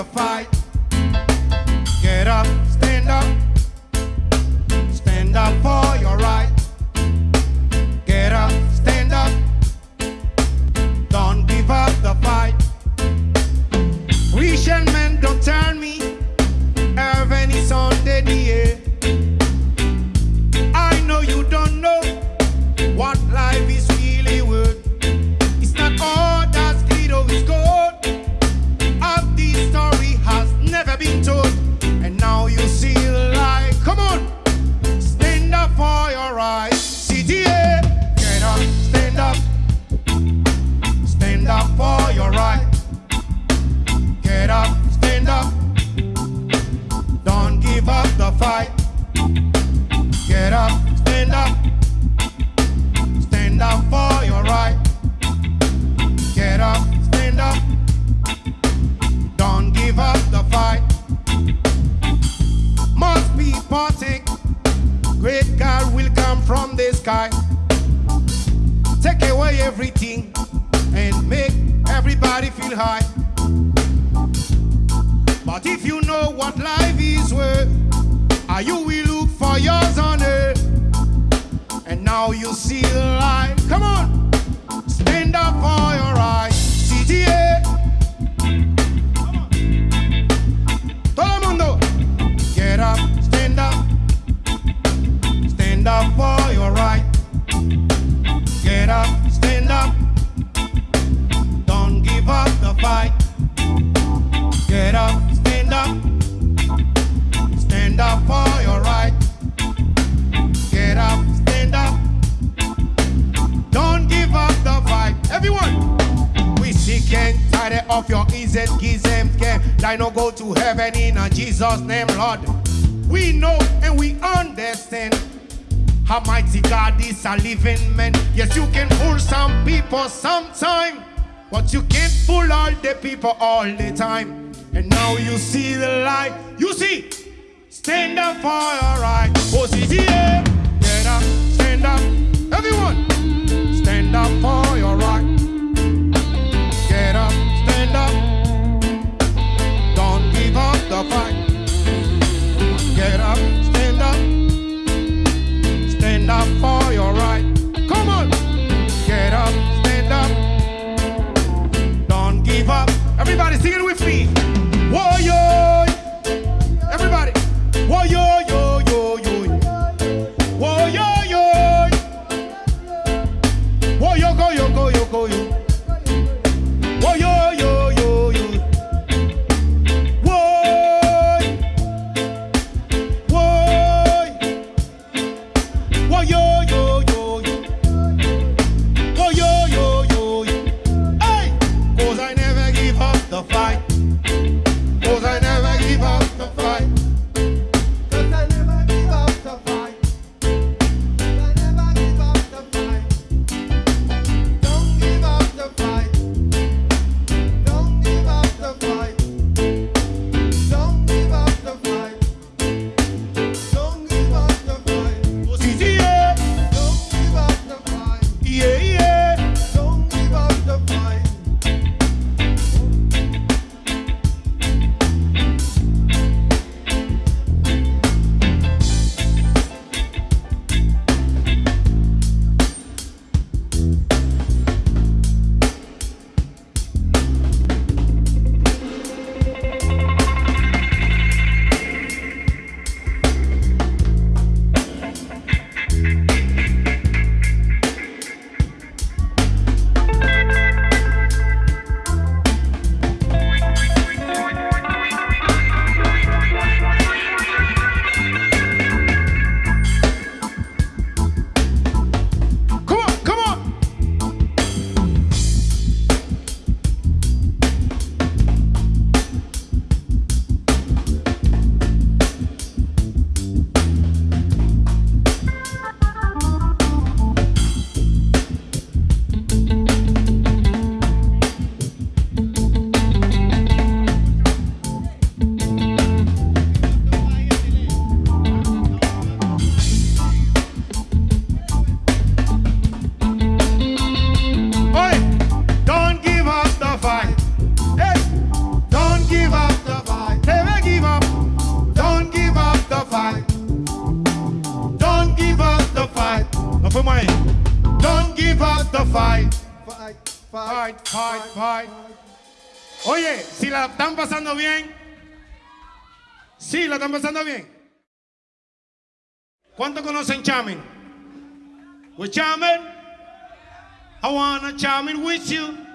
the fight. everything and make everybody feel high. But if you know what life is worth, are you will look for yours on earth. And now you see the light. Come on, stand up for your gang, tired of your easy gizem, gang. no go to heaven in a Jesus name, Lord. We know and we understand how mighty God is a living man. Yes, you can fool some people sometime, but you can't fool all the people all the time. And now you see the light. You see, stand up for your right. Oh, see. Everybody sing it with me. Warrior. Up in my Don't give up the fight. Fight, fight, fight, fight. fight. Oye, si la están pasando bien. Sí, la están pasando bien. ¿Cuánto conocen Chamin? With Chamin, I wanna Chamin with you.